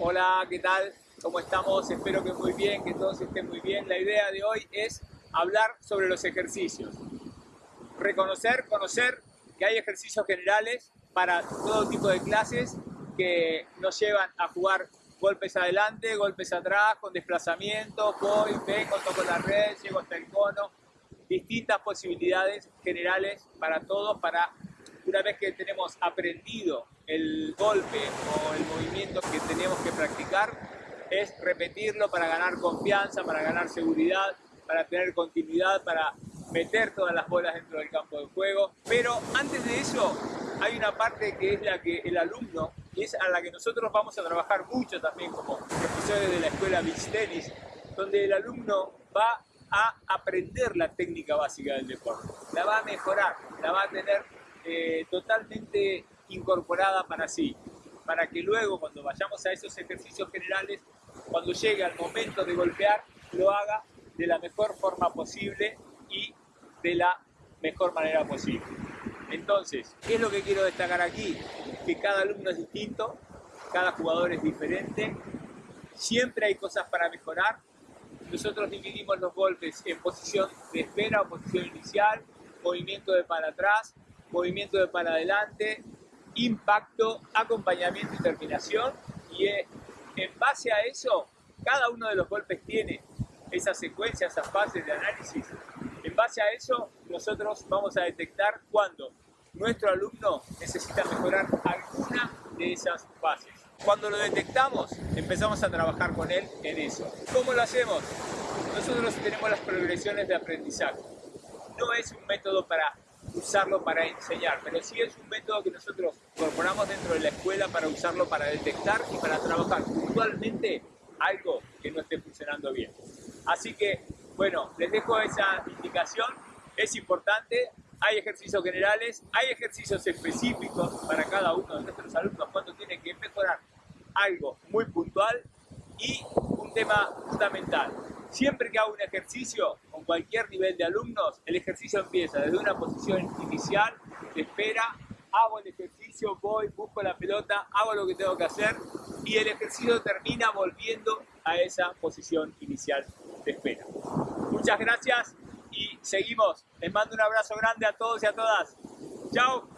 Hola, ¿qué tal? ¿Cómo estamos? Espero que muy bien, que todos estén muy bien. La idea de hoy es hablar sobre los ejercicios. Reconocer, conocer que hay ejercicios generales para todo tipo de clases que nos llevan a jugar golpes adelante, golpes atrás, con desplazamiento, voy, vengo, toco la red, llego hasta el cono, distintas posibilidades generales para todos, para una vez que tenemos aprendido el golpe o el movimiento que practicar, es repetirlo para ganar confianza, para ganar seguridad, para tener continuidad, para meter todas las bolas dentro del campo de juego. Pero antes de eso, hay una parte que es la que el alumno, y es a la que nosotros vamos a trabajar mucho también como profesores de la escuela Beach Tennis, donde el alumno va a aprender la técnica básica del deporte, la va a mejorar, la va a tener eh, totalmente incorporada para sí, para que luego cuando vayamos a esos ejercicios generales, cuando llegue al momento de golpear, lo haga de la mejor forma posible y de la mejor manera posible. Entonces, ¿qué es lo que quiero destacar aquí? Que cada alumno es distinto, cada jugador es diferente, siempre hay cosas para mejorar. Nosotros dividimos los golpes en posición de espera o posición inicial, movimiento de para atrás, movimiento de para adelante, impacto, acompañamiento y terminación. Y en base a eso, cada uno de los golpes tiene esa secuencia, esas fases de análisis en base a eso, nosotros vamos a detectar cuando nuestro alumno necesita mejorar alguna de esas fases. Cuando lo detectamos, empezamos a trabajar con él en eso. ¿Cómo lo hacemos? Nosotros tenemos las progresiones de aprendizaje. No es un método para usarlo para enseñar, pero sí es un método que nosotros incorporamos dentro de la escuela para usarlo para detectar y para trabajar puntualmente algo que no esté funcionando bien. Así que bueno, les dejo esa indicación, es importante, hay ejercicios generales, hay ejercicios específicos para cada uno de nuestros alumnos cuando tienen que mejorar algo muy puntual y un tema fundamental. Siempre que hago un ejercicio cualquier nivel de alumnos, el ejercicio empieza desde una posición inicial, de espera, hago el ejercicio, voy, busco la pelota, hago lo que tengo que hacer y el ejercicio termina volviendo a esa posición inicial de espera. Muchas gracias y seguimos. Les mando un abrazo grande a todos y a todas. Chao.